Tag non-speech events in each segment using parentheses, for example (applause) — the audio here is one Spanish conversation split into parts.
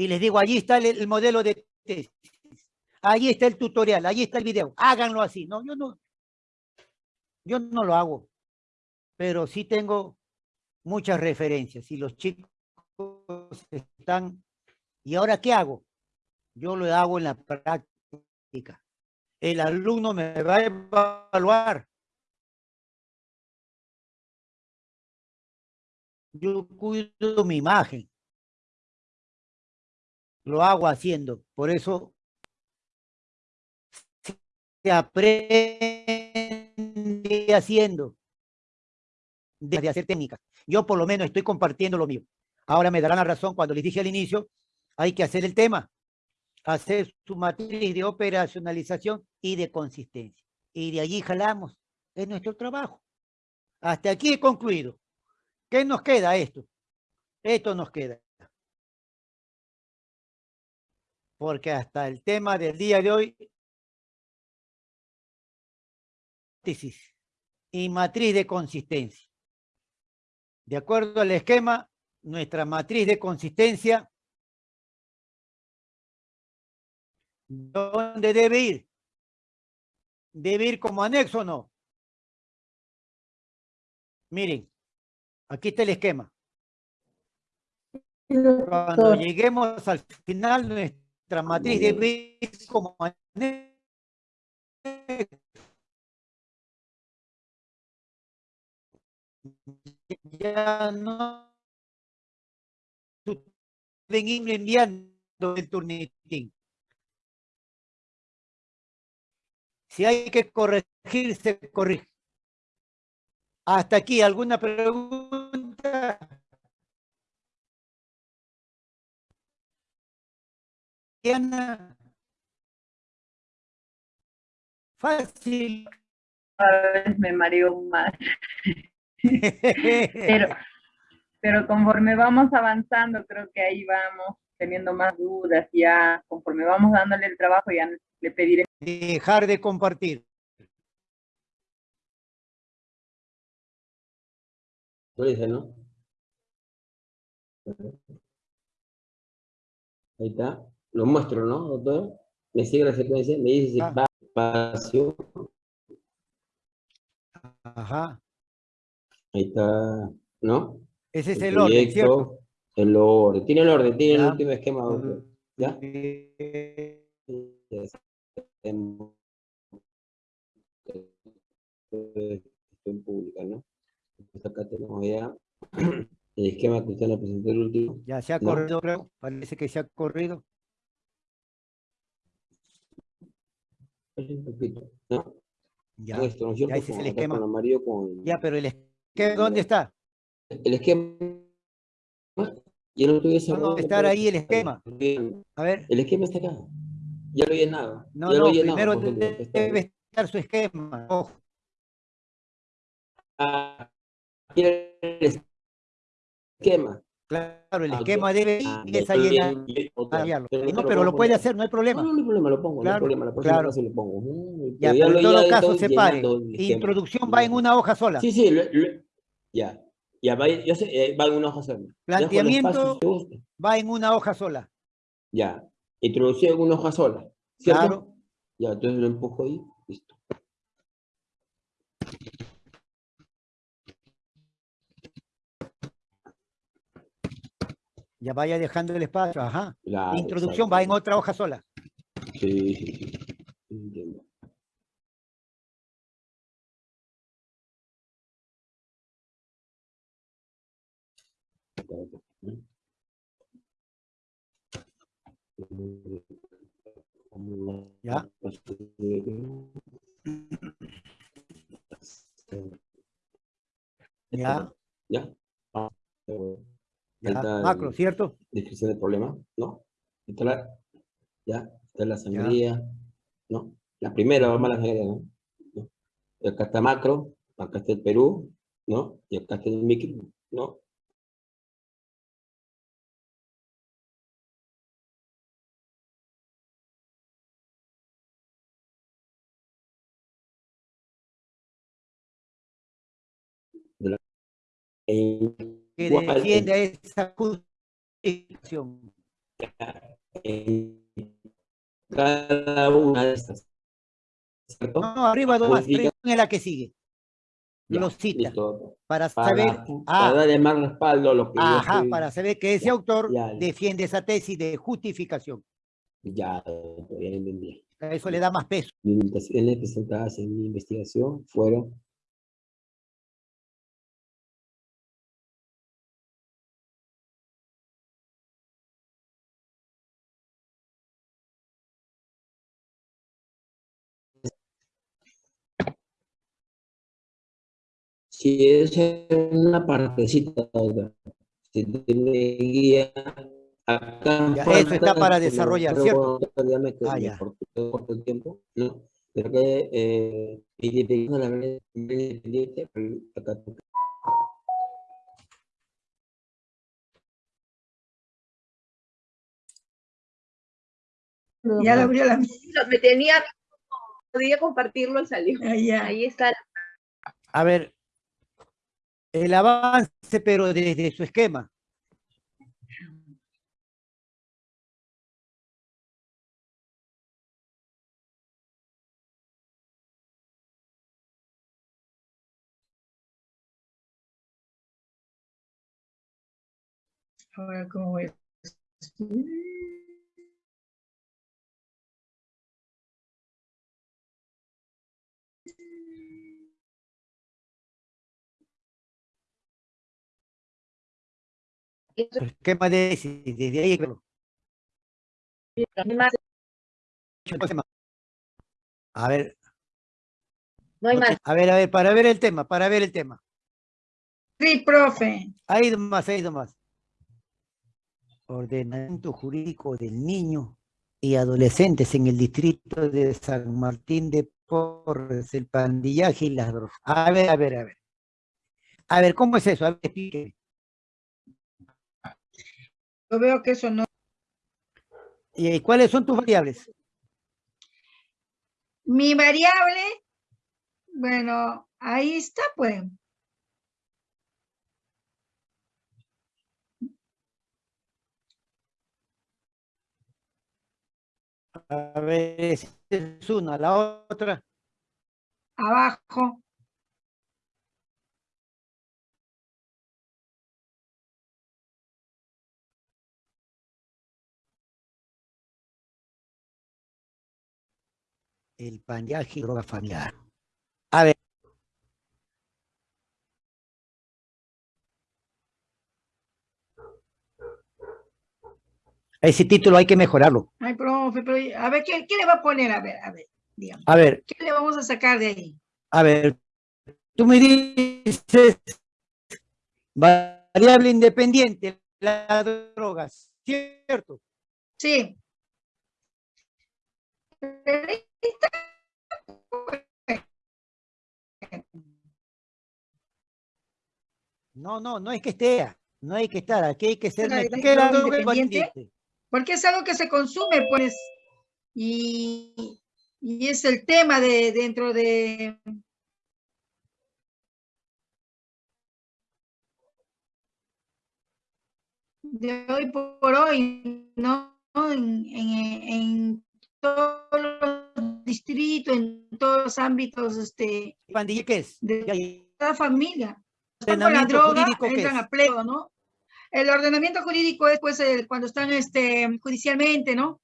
y les digo, allí está el, el modelo de tesis, allí está el tutorial, allí está el video, háganlo así. No, yo no, yo no lo hago, pero sí tengo muchas referencias y los chicos están, ¿y ahora qué hago? Yo lo hago en la práctica. El alumno me va a evaluar. Yo cuido mi imagen. Lo hago haciendo. Por eso se aprende haciendo. De hacer técnicas. Yo por lo menos estoy compartiendo lo mío. Ahora me darán la razón cuando les dije al inicio, hay que hacer el tema, hacer su matriz de operacionalización y de consistencia. Y de allí jalamos. Es nuestro trabajo. Hasta aquí he concluido. ¿Qué nos queda esto? Esto nos queda. Porque hasta el tema del día de hoy, y matriz de consistencia. De acuerdo al esquema, nuestra matriz de consistencia, ¿dónde debe ir? ¿Debe ir como anexo o no? Miren, aquí está el esquema. Cuando lleguemos al final, nuestra matriz debe ir como ya no ven enviando el turnitín. Si hay que corregir, se corrige. Hasta aquí, ¿alguna pregunta? Fácil. A veces me mareo más. (laughs) pero, pero conforme vamos avanzando, creo que ahí vamos teniendo más dudas, ya conforme vamos dándole el trabajo, ya le pediré. Dejar de compartir. Lo dice, ¿no? Ahí está. Lo muestro, ¿no, doctor? Me sigue la secuencia, me dice si va espacio. Ajá. Ahí está, ¿no? Ese es el, orden, ¿cierto? El orden. Tiene el orden, tiene el último esquema. ¿Ya? Estoy en pública, ¿no? acá tenemos ya (clears throat) el esquema que usted le presentó el último. Ya se ha corrido, creo. Parece que se ha corrido. Un poquito, ¿no? Ya, ya ese es el esquema. Con... Ya, pero el esquema ¿Dónde está? El esquema. Ya no ¿Dónde estar ahí el esquema? A ver. El esquema está acá. Ya lo he llenado. No, no, primero debe estar su esquema. Ojo. Ah, el esquema. Claro, el esquema debe ir y esa llena. No, pero lo puede hacer, no hay problema. No, no hay problema, lo pongo. Claro, no hay problema, la claro. lo pongo. Ya, pero en todo caso separe. Introducción va en una hoja sola. Sí, sí, ya. Ya va, yo sé, eh, va en una hoja sola. Planteamiento va en una hoja sola. Ya. Introducción en una hoja sola. ¿Cierto? Claro. Ya, entonces lo empujo ahí. Listo. Ya vaya dejando el espacio, ajá. La introducción va en otra hoja sola. ¿Ya? ¿Ya? Macro, ¿cierto? Descripción del problema, ¿no? Está la, ya, está la sangría, ¿no? La primera, vamos a la sangría, ¿no? Y acá está macro, acá está el Perú, ¿no? Y acá está el micro, ¿no? De la, que defienda esa justificación. en cada una de estas. ¿Cierto? No, arriba Justifica- arriba es la que sigue. Ya, Lo cita listo. para Para, saber, para ah, darle más respaldo a lo que ajá, estoy- para saber que ese Ya, autor ya. defiende esa tesis de justificación. Ya, ya entendí. Eso le da más peso. Limitaciones presentadas en mi investigación fueron Si es una partecita, otra, si tiene guía, acá Ya, falta eso está para me- desarrollar, ¿cierto? bueno, dígame que Ah, me ya. cortó- cortó el tiempo, ¿no? Pero que eh, independiente de la manera independiente, pero acá toca. Ya lo abrió la Me tenía, podía compartirlo y salió. Ah. Ahí está. A ver, el avance, pero desde su esquema. Ahora, ¿cómo voy esquema de desde ahí. A ver, no hay más. a ver, a ver, para ver el tema, para ver el tema. Sí, profe. Ahí más, ahí más. Ordenamiento jurídico del niño y adolescentes en el distrito de San Martín de Porres, el pandillaje y las drogas. A ver, a ver, a ver. A ver, ¿cómo es eso? A ver, explíqueme. Yo veo que eso no. ¿Y cuáles son tus variables? Mi variable, bueno, ahí está, pues. A ver, es una, la otra. Abajo. El pandillaje y droga familiar. A ver. Ese título hay que mejorarlo. Ay, profe, pero a ver, ¿qué, qué le va a poner? A ver, a ver, dígame. A ver, ¿Qué le vamos a sacar de ahí? a ver. Tú me dices variable independiente, las drogas, ¿cierto? Sí. No, no, no es que esté, no hay que estar, aquí hay que ser ¿La- la neutro. ¿Qué es la droga droga independiente? independiente? Porque es algo que se consume, pues. Y, y es el tema de dentro de. de hoy por hoy, ¿no? En, en, en todos los distritos, en todos los ámbitos este, ¿Pandilla qué es? de cada familia. Están con la Ordenamiento droga, jurídico, ¿qué entran es? a pleo, ¿no? El ordenamiento jurídico es pues el- cuando están este, judicialmente, ¿no?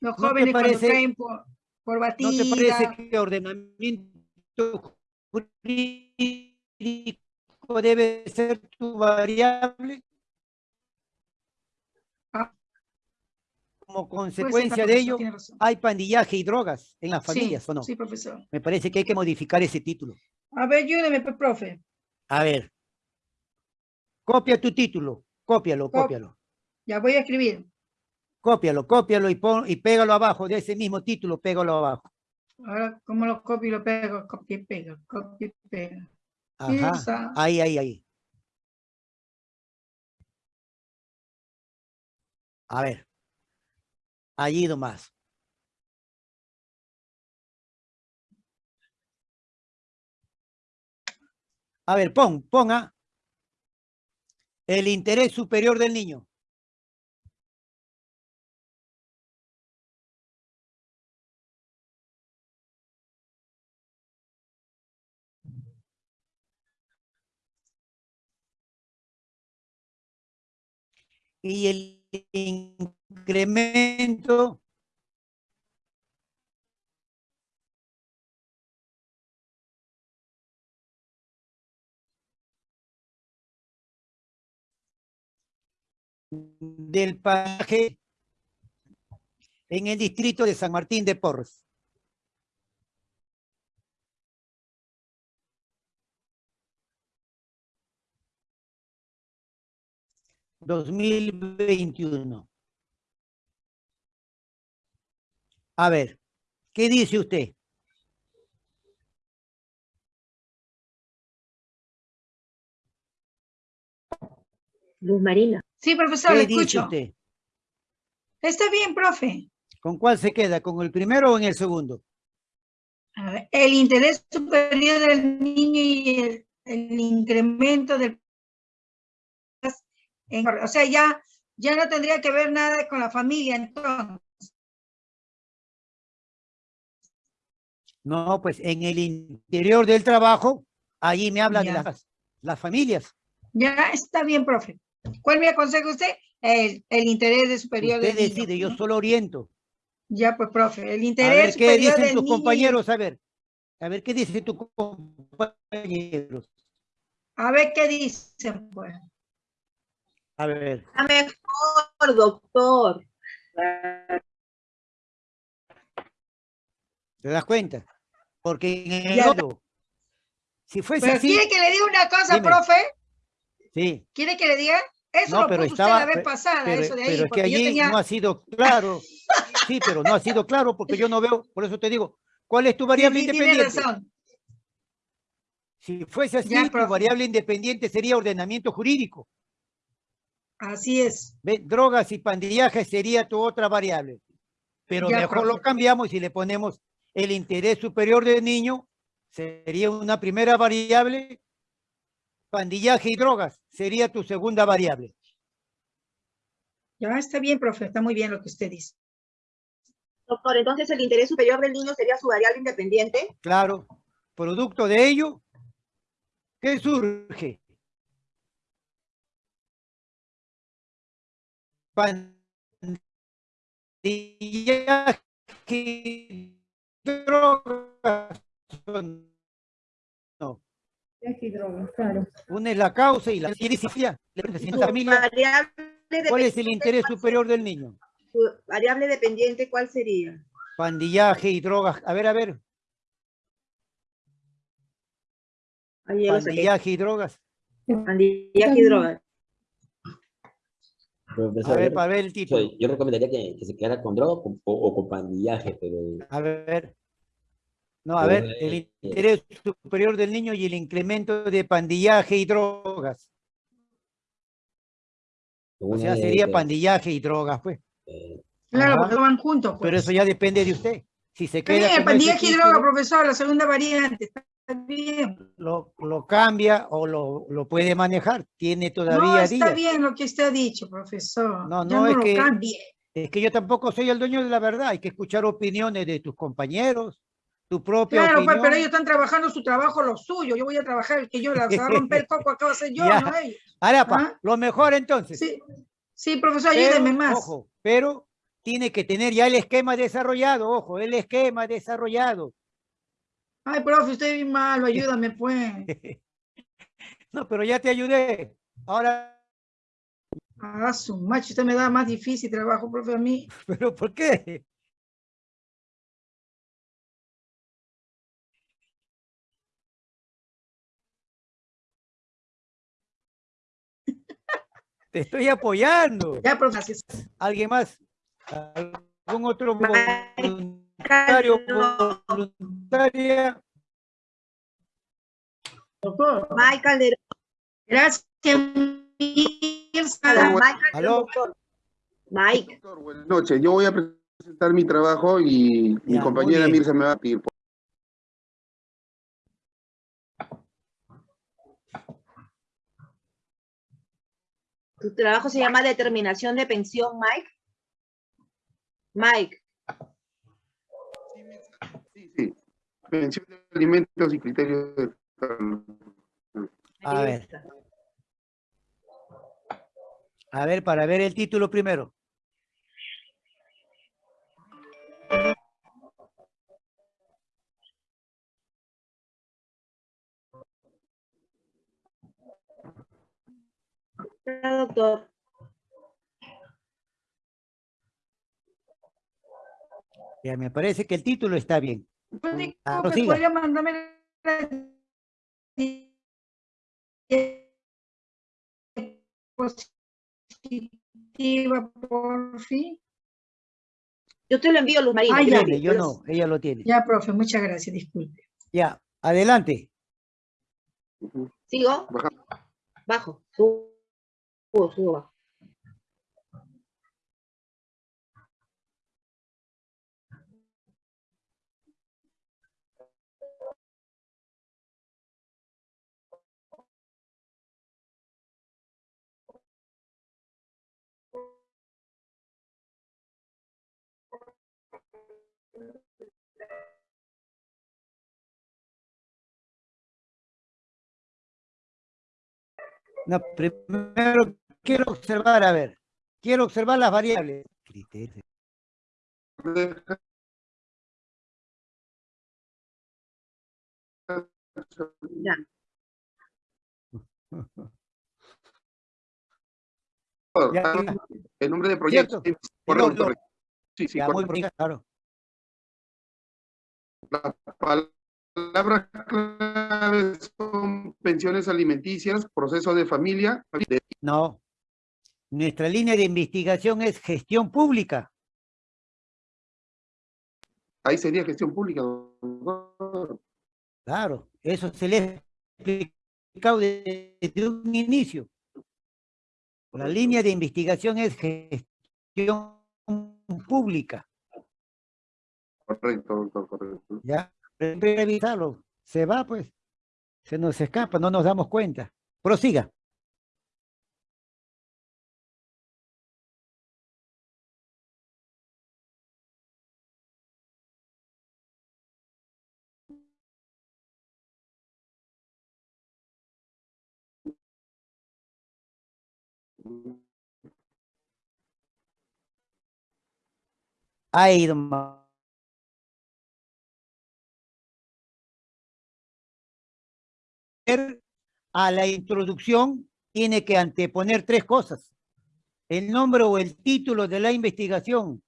Los ¿No jóvenes cuando parece- caen por, por ¿No batida. te parece que ordenamiento jurídico debe ser tu variable? Como Puede ser, consecuencia de ello, hay pandillaje y drogas en las Sí, familias, ¿o no? Sí, profesor. Me parece que hay que modificar ese título. A ver, ayúdeme, pe- profe. A ver. Copia tu título, cópialo, Cop- cópialo. Ya voy a escribir. Cópialo, cópialo y, pon, y pégalo abajo de ese mismo título, pégalo abajo. Ahora, ¿cómo lo copio y lo pego? Copia y pega, copia y pega. Ajá. Esa. Ahí, ahí, ahí. A ver. Allí nomás. A ver, pon, ponga el interés superior del niño. Y el incremento del pasaje en el distrito de San Martín de Porres. Dos mil veintiuno. A ver, ¿qué dice usted? Luz Marina. Sí, profesor, le ¿Qué dice escucho. usted? Está bien, profe. ¿Con cuál se queda? ¿Con el primero o en el segundo? A ver, el interés superior del niño y el, el incremento del... en- o sea, ya, ya no tendría que ver nada con la familia, entonces. No, pues en el interior del trabajo, allí me habla de las, las familias. Ya está bien, profe. ¿Cuál me aconseja usted? El, el interés de superior Usted del niño, decide, yo solo oriento. Ya, pues, profe, el A interés ver qué dicen del tus niño compañeros, a ver. A ver qué dicen tus compañeros. A ver qué dicen, pues. A ver, Está mejor, doctor. ¿te das cuenta? Porque en el Ya. otro, si fuese Pero así, ¿quiere que le diga una cosa, Dime. profe? sí, ¿Quiere que le diga? Eso No, lo pero puso estaba- usted la vez pasada, pero, eso de ahí, pero es que allí tenía... no ha sido claro. Sí, pero no ha sido claro porque yo no veo, por eso te digo, ¿cuál es tu variable sí, tiene independiente? razón. Si fuese así, Ya, tu variable independiente sería ordenamiento jurídico. Así es. Drogas y pandillaje sería tu otra variable. Pero Ya, mejor lo cambiamos y le ponemos el interés superior del niño, sería una primera variable. Pandillaje y drogas sería tu segunda variable. Ya está bien, profe, está muy bien lo que usted dice. Doctor, entonces el interés superior del niño sería su variable independiente. Claro, producto de ello, ¿qué surge? Pandillaje y drogas. No, claro. una es la causa y la Y ¿en su esta familia variable cuál es el interés ¿cuál superior del niño? Variable dependiente, ¿cuál sería? Pandillaje y drogas. A ver, a ver, pandillaje y drogas. Pandillaje y drogas. A ver, para ver el título. yo recomendaría que, que se quedara con droga o, con- o- o con pandillaje, pero A ver. No, a ver, el interés superior del niño y el incremento de pandillaje y drogas. O sea, sería pandillaje y drogas, pues. eh, Claro, Ajá. porque van juntos. Pues. Pero eso ya depende de usted. Si se queda ese pandillaje y droga, profesor, la segunda variante. Está bien. lo, lo cambia o lo, lo puede manejar. Tiene No, todavía está días. bien lo que usted ha dicho, profesor. No, no, no, es lo que- cambie. Es que yo tampoco soy el dueño de la verdad. Hay que escuchar opiniones de tus compañeros, tu propia Claro, pues, opinión. pero ellos están trabajando su trabajo, lo suyo. Yo voy a trabajar el que yo voy a romper el (laughs) coco, acabo de hacer yo, Ya. no ellos. Arapa, ¿Ah? lo mejor entonces. Sí, sí, profesor, Pero, ayúdeme más. Ojo, pero tiene que tener ya el esquema desarrollado, ojo, el esquema desarrollado. Ay, profe, usted es bien malo, ayúdame, pues. (laughs) No, pero ya te ayudé. Ahora, Ah, su macho, usted me da más difícil trabajo, profe, a mí. (laughs) ¿pero por qué? (laughs) Te estoy apoyando. Ya, profe, gracias. ¿Alguien más? ¿Algún otro Michael voluntario no. voluntaria? Doctor, Mike Calderón. gracias. Mirza. Mike. Mike. Doctor, buenas noches. Yo voy a presentar mi trabajo y mi Ya, compañera. Mirza me va a pedir. Tu trabajo se llama determinación de pensión, Mike. Mike. Sí, sí. De alimentos y criterios de... A ver. A ver, para ver el título primero. doctor. Ya, me parece que el título está bien. Yo digo Ah, que podría mandarme la positiva por fin. Yo te lo envío, Luz Marina. Ah, ya. Tiene, yo no, ella lo tiene. Ya, profe, muchas gracias, disculpe. Ya, adelante. ¿Sigo? Baja. Bajo. Subo, subo, bajo. No, primero quiero observar, a ver, quiero observar las variables. Criterios. Ya. El nombre de proyecto. Sí, sí, ya, muy bien, claro. Las palabras claves son pensiones alimenticias, proceso de familia, de- No. Nuestra línea de investigación es gestión pública. ahí sería gestión pública. doctor. Claro, eso se le ha explicado de- desde un inicio. La línea de investigación es gestión pública. Correcto, doctor, correcto. Ya, revisarlo. Se va, pues. Se nos escapa, no nos damos cuenta. Prosiga. Ha ido a la introducción tiene que anteponer tres cosas. El nombre o el título de la investigación.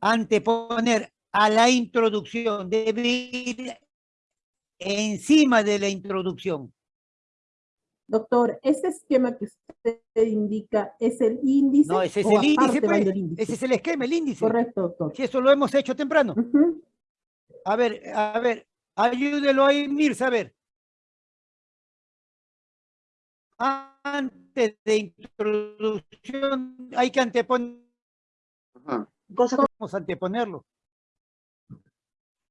Anteponer a la introducción. Debe ir encima de la introducción. Doctor, ese esquema que usted indica es el índice. No, ese es el índice, pues. del índice? Ese es el esquema, el índice. Correcto, doctor. Si eso lo hemos hecho temprano. A ver, a ver, ayúdelo ahí, Mirza, a ver. Antes de introducción hay que anteponer, Ajá. Vamos a anteponerlo.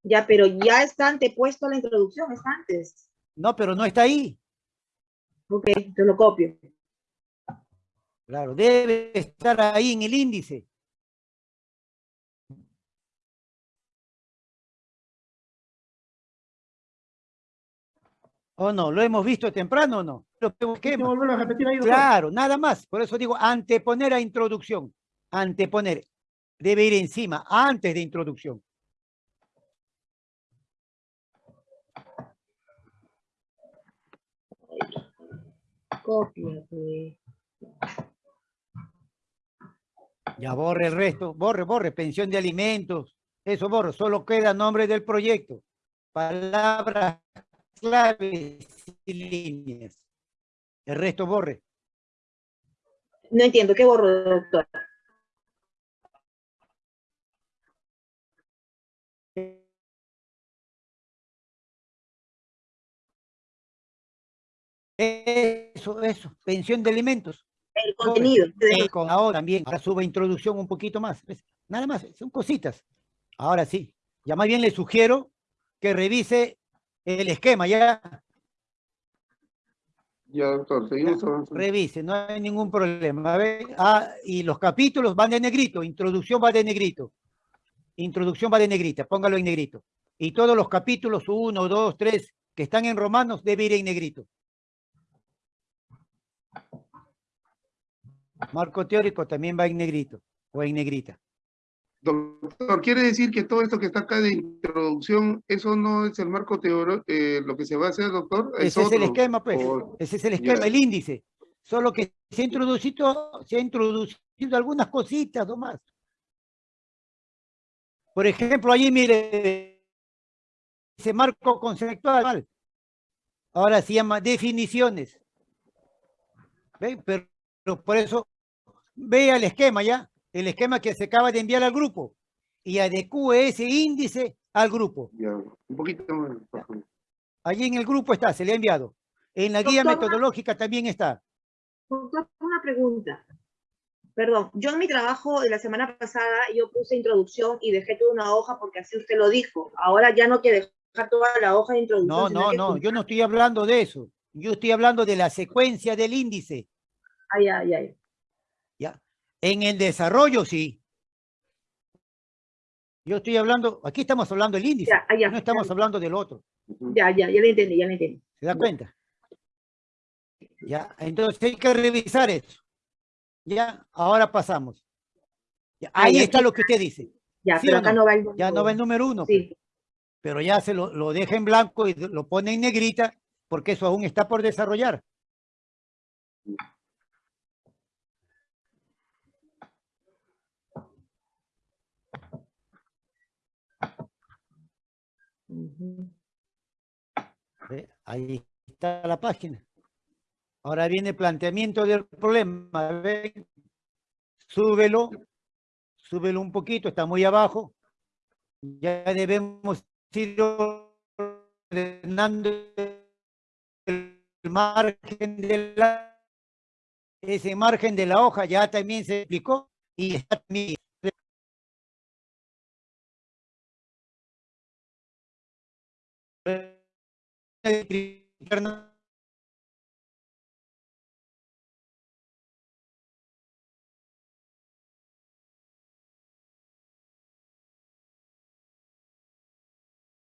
ya, pero ya está antepuesto a la introducción, es antes. No, pero no está ahí. Ok, te lo copio. Claro, debe estar ahí en el índice. ¿O no? ¿Lo hemos visto temprano o no? Lo que busquemos. volverlo a repetir ahí, Claro, nada más. Por eso digo anteponer a introducción. Anteponer. Debe ir encima, antes de introducción. Copia, pues. Ya borre el resto. Borre, borre. Pensión de alimentos. Eso borre. Solo queda nombre del proyecto. Palabras claves y líneas. El resto borre. No entiendo, ¿qué borro, doctor? Eso, eso. Pensión de alimentos. El contenido. Con ahora también, ahora sube introducción un poquito más. Nada más, son cositas. Ahora sí, ya más bien le sugiero que revise el esquema, ya Ya, doctor, seguimos avanzando. revise, no hay ningún problema. A ver, ah, y los capítulos van de negrito, introducción va de negrito. Introducción va de negrita, póngalo en negrito. Y todos los capítulos, uno, dos, tres, que están en romanos, debe ir en negrito. Marco teórico también va en negrito o en negrita. Doctor, ¿quiere decir que todo esto que está acá de introducción, eso no es el marco teórico, eh, lo que se va a hacer, doctor? Ese es el esquema, pues. O- Ese es el esquema, el índice. Solo que se ha introducido, se ha introducido algunas cositas nomás. Por ejemplo, allí mire, ese marco conceptual. Ahora se llama definiciones. ¿Ven? Pero por eso, vea el esquema ya, el esquema que se acaba de enviar al grupo y adecue ese índice al grupo. Ya, un poquito más. por favor. Allí en el grupo está, se le ha enviado. En la guía Doctor, una- metodológica también está. Doctor, una pregunta. Perdón, yo en mi trabajo de la semana pasada yo puse introducción y dejé toda una hoja porque así usted lo dijo. Ahora ya no que dejar toda la hoja de introducción. No, no, no, juntar- yo no estoy hablando de eso. Yo estoy hablando de la secuencia del índice. Ay, ay, ay. En el desarrollo, sí. Yo estoy hablando, aquí estamos hablando del índice, Ya, ah, ya, no estamos ya, hablando del otro. Ya, ya, ya le entendí, ya le entendí. ¿Se da cuenta? Ya, entonces hay que revisar eso. Ya, ahora pasamos. Ah, ahí está lo que usted dice. Ya, ¿Sí pero acá no? no, va el Ya no va el número uno, Sí, pero ya se lo, lo deja en blanco y lo pone en negrita porque eso aún está por desarrollar. ¿Ve? Ahí está la página. Ahora viene el planteamiento del problema. ¿ve? Súbelo, súbelo un poquito, está muy abajo. Ya debemos ir ordenando el margen de la ese margen de la hoja ya también se explicó y está también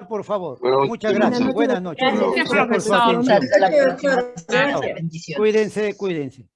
por favor. Bueno, Muchas buenas gracias. noches, Buenas noches. Gracias, Gracias por su atención. Cuídense, cuídense.